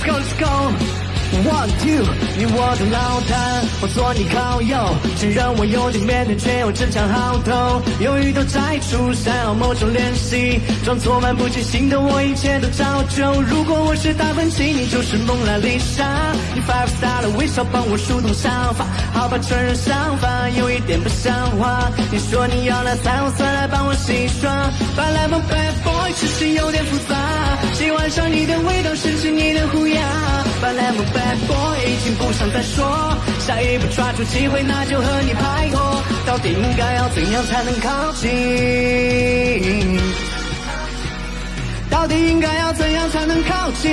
It's gone. One two，你我的老大，我做你靠友，承认我有点腼腆，却又争强好斗，犹豫都摘除，想要某种联系，装作漫不经心的我，一切都照旧。如果我是达芬奇，你就是蒙娜丽莎，你 five star 的微笑帮我疏通想法，好吧，承认想法有一点不像话。你说你要拿彩虹色来帮我洗刷，本来 my bad boy 其实有点复杂，喜欢上你的味道，甚至你的虎牙，本来 my bad boy 已经不想再说，下一步抓住机会，那就和你拍拖。到底应该要怎样才能靠近？到底应该要怎样才能靠近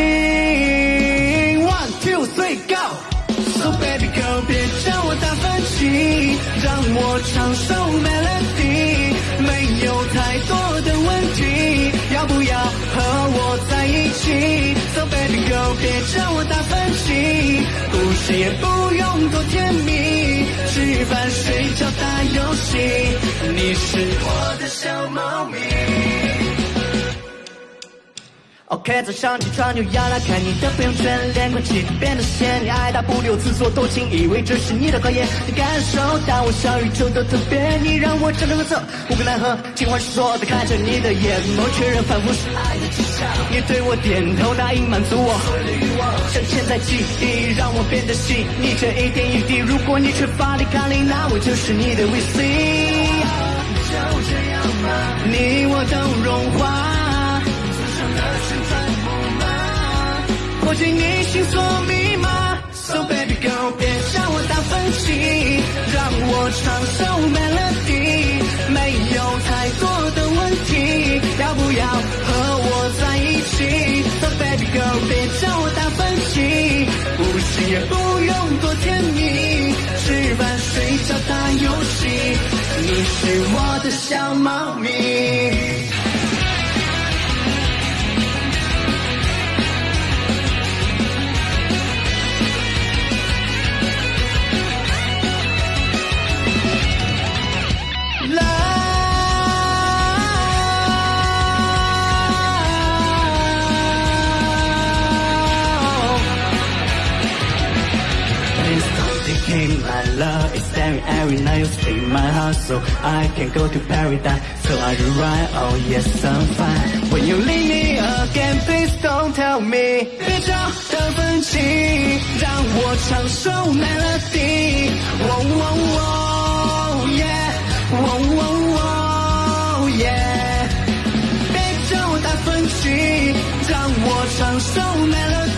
？One two three go，So baby girl 别叫我达芬奇，让我唱首 melody，没有太多的问题，要不要和我在一起？So baby girl 别叫我达芬奇，故事也不用多甜蜜，吃饭睡觉打游戏，你是我的小猫咪。OK，早上起床就要来看你的朋友圈，脸快气变得鲜，你爱答不理，自作多情，以为这是你的考验。你感受到我小宇宙的特别，你让我辗转反侧，无可奈何。尽管是说的看着你的眼眸，确认反复是爱的迹象。你对我点头，答应满足我所有的欲望，像潜在记忆，让我变得细腻。这一点一滴，如果你缺乏抵抗力，那我就是你的 VC。就这样吧，你我都融化。破解你心锁密码，So baby girl 别叫我达芬奇，让我唱首 melody，没有太多的问题，要不要和我在一起？So baby girl 别叫我达芬奇，故事也不用多甜蜜，吃饭睡觉打游戏，你是我的小猫咪。decay my love It's staring every night You stay in my heart So I can go to paradise So are you right? Oh yes I'm fine When you leave me again Please don't tell me 别找达芬奇让我唱首 melody Oh oh oh yeah Oh oh oh yeah 别叫我达芬奇让我唱首 melody